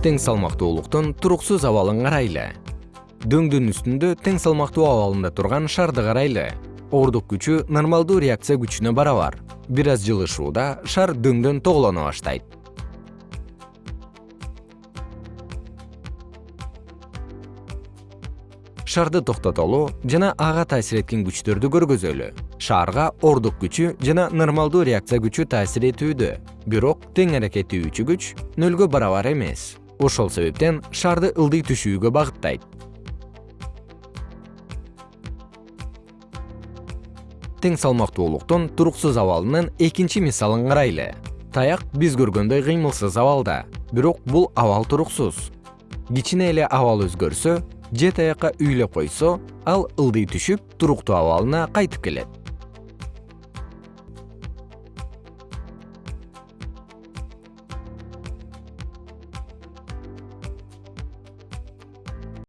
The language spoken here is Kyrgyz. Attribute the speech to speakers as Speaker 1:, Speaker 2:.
Speaker 1: тең салмактуулуктун туруксуз абалын карайлы. Дөңдүн үстүндө тең салмактуу абалында турган шарды карайлы. Ордук күчү нормалдуу реакция күчүнө барабар. Бир аз жылышууда шар дөңдөн тоголоно баштайт. Шарды токтотолу жана ага таасир эткен күчтөрдү көргөзөлү. Шаарга ордук күчү жана нормалдуу реакция күчү таасир этүүдө. Бирок тең аракеттүүчү күч нөлгө барабар эмес ошол себептен шарды ылдый түшүүгө багыттайт. Тең салмактуулуктун туруксуз абалынын экинчи мисалын карайлы. Таяк биз көргөндөй кыймылсыз абалда бирок бул абал туруксуз кичине эле абал өзгөрсө же таякка үйлөп койсо ал ылдый түшүп туруктуу абалына кайтып келет